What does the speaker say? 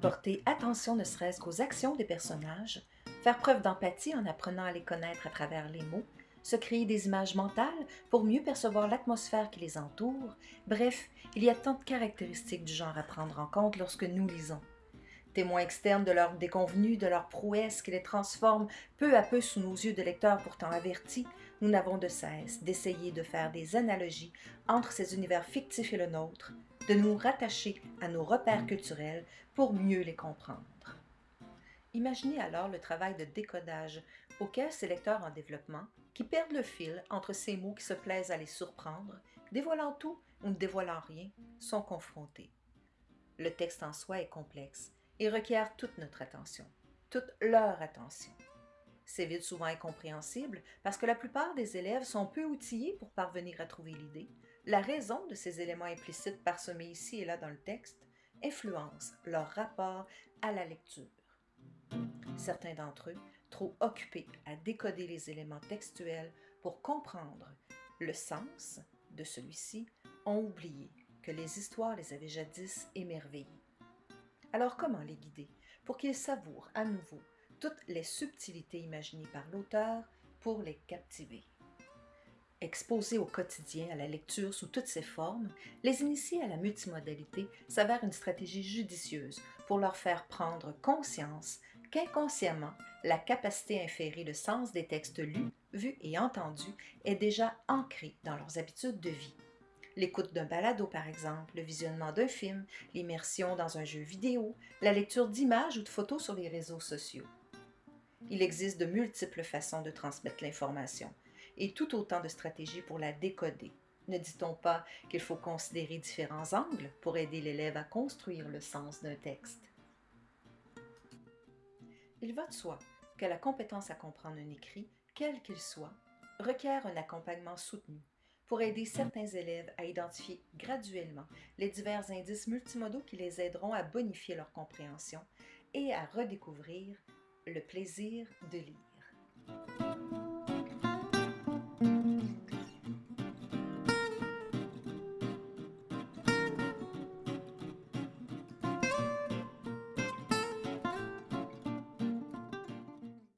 Porter attention ne serait-ce qu'aux actions des personnages, faire preuve d'empathie en apprenant à les connaître à travers les mots, se créer des images mentales pour mieux percevoir l'atmosphère qui les entoure. Bref, il y a tant de caractéristiques du genre à prendre en compte lorsque nous lisons. Témoins externes de leurs déconvenues, de leurs prouesses qui les transforment peu à peu sous nos yeux de lecteurs pourtant avertis, nous n'avons de cesse d'essayer de faire des analogies entre ces univers fictifs et le nôtre, de nous rattacher à nos repères culturels pour mieux les comprendre. Imaginez alors le travail de décodage auquel ces lecteurs en développement, qui perdent le fil entre ces mots qui se plaisent à les surprendre, dévoilant tout ou ne dévoilant rien, sont confrontés. Le texte en soi est complexe et requiert toute notre attention, toute leur attention. C'est vite souvent incompréhensible parce que la plupart des élèves sont peu outillés pour parvenir à trouver l'idée. La raison de ces éléments implicites parsemés ici et là dans le texte influence leur rapport à la lecture. Certains d'entre eux, trop occupés à décoder les éléments textuels pour comprendre le sens de celui-ci, ont oublié que les histoires les avaient jadis émerveillés. Alors comment les guider pour qu'ils savourent à nouveau toutes les subtilités imaginées par l'auteur pour les captiver? Exposés au quotidien à la lecture sous toutes ses formes, les initier à la multimodalité s'avère une stratégie judicieuse pour leur faire prendre conscience qu'inconsciemment, la capacité à inférer le sens des textes lus, vus et entendus est déjà ancrée dans leurs habitudes de vie. L'écoute d'un balado, par exemple, le visionnement d'un film, l'immersion dans un jeu vidéo, la lecture d'images ou de photos sur les réseaux sociaux. Il existe de multiples façons de transmettre l'information, et tout autant de stratégies pour la décoder. Ne dit-on pas qu'il faut considérer différents angles pour aider l'élève à construire le sens d'un texte? Il va de soi que la compétence à comprendre un écrit, quel qu'il soit, requiert un accompagnement soutenu pour aider certains élèves à identifier graduellement les divers indices multimodaux qui les aideront à bonifier leur compréhension et à redécouvrir le plaisir de lire.